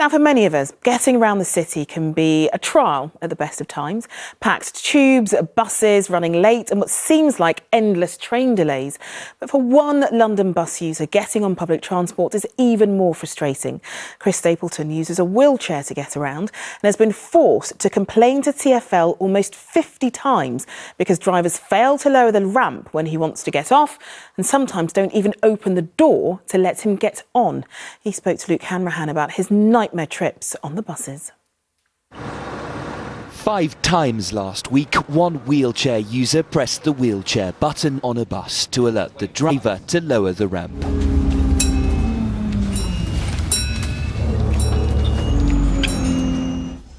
Now, for many of us, getting around the city can be a trial at the best of times. Packed tubes, buses running late, and what seems like endless train delays. But for one London bus user, getting on public transport is even more frustrating. Chris Stapleton uses a wheelchair to get around and has been forced to complain to TFL almost 50 times because drivers fail to lower the ramp when he wants to get off and sometimes don't even open the door to let him get on. He spoke to Luke Hanrahan about his night nightmare trips on the buses. Five times last week, one wheelchair user pressed the wheelchair button on a bus to alert the driver to lower the ramp.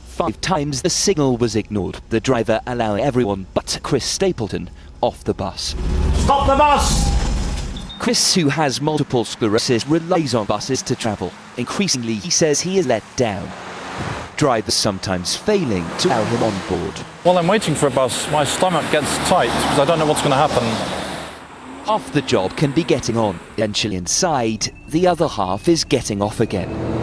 Five times the signal was ignored, the driver allowing everyone but Chris Stapleton off the bus. Stop the bus! Chris, who has multiple sclerosis, relies on buses to travel. Increasingly, he says he is let down. Drivers sometimes failing to allow him on board. While I'm waiting for a bus, my stomach gets tight because I don't know what's going to happen. Half the job can be getting on, eventually inside, the other half is getting off again.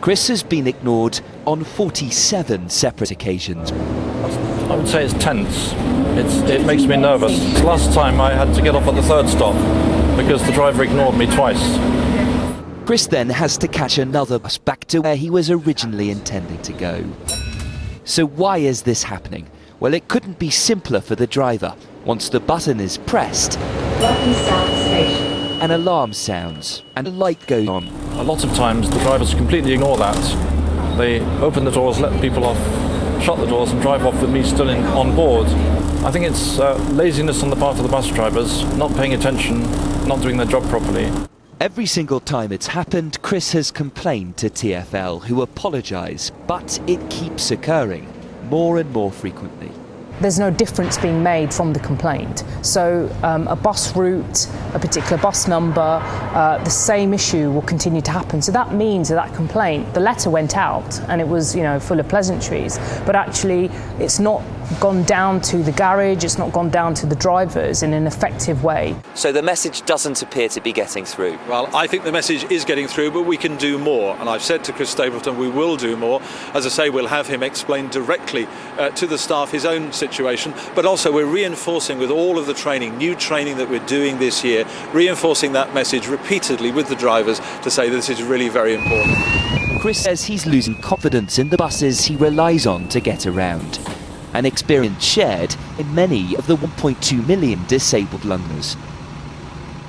Chris has been ignored on 47 separate occasions. I would say it's tense. It's, it makes me nervous. Last time I had to get off at the third stop because the driver ignored me twice. Chris then has to catch another bus back to where he was originally intending to go. So why is this happening? Well, it couldn't be simpler for the driver. Once the button is pressed, an alarm sounds and a light goes on. A lot of times the drivers completely ignore that. They open the doors, let people off, shut the doors and drive off with me still in, on board. I think it's uh, laziness on the part of the bus drivers, not paying attention, not doing their job properly. Every single time it's happened, Chris has complained to TFL, who apologise, but it keeps occurring more and more frequently there's no difference being made from the complaint. So um, a bus route, a particular bus number, uh, the same issue will continue to happen. So that means that that complaint, the letter went out and it was, you know, full of pleasantries, but actually it's not gone down to the garage, it's not gone down to the drivers in an effective way. So the message doesn't appear to be getting through? Well, I think the message is getting through, but we can do more. And I've said to Chris Stapleton, we will do more. As I say, we'll have him explain directly uh, to the staff his own situation, but also we're reinforcing with all of the training, new training that we're doing this year, reinforcing that message repeatedly with the drivers to say this is really very important. Chris says he's losing confidence in the buses he relies on to get around an experience shared in many of the 1.2 million disabled Londoners.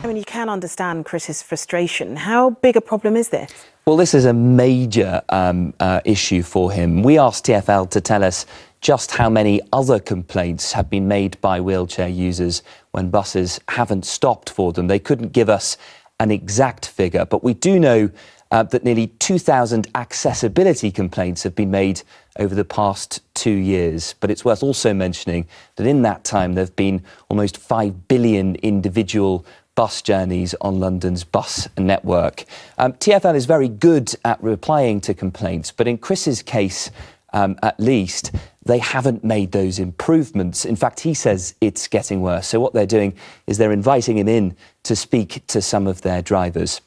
I mean, you can understand Chris's frustration. How big a problem is this? Well, this is a major um, uh, issue for him. We asked TFL to tell us just how many other complaints have been made by wheelchair users when buses haven't stopped for them. They couldn't give us an exact figure, but we do know uh, that nearly 2,000 accessibility complaints have been made over the past two years. But it's worth also mentioning that in that time there have been almost 5 billion individual bus journeys on London's bus network. Um, TFL is very good at replying to complaints, but in Chris's case, um, at least, they haven't made those improvements. In fact, he says it's getting worse. So what they're doing is they're inviting him in to speak to some of their drivers.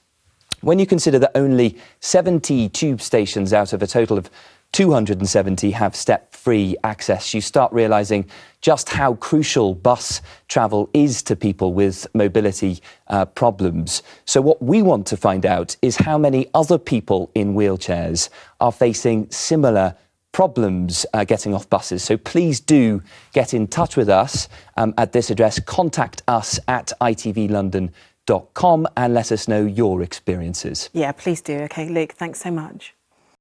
When you consider that only 70 tube stations out of a total of 270 have step-free access, you start realising just how crucial bus travel is to people with mobility uh, problems. So what we want to find out is how many other people in wheelchairs are facing similar problems uh, getting off buses. So please do get in touch with us um, at this address. Contact us at itvlondon.com com and let us know your experiences. Yeah, please do. Okay, Luke, thanks so much.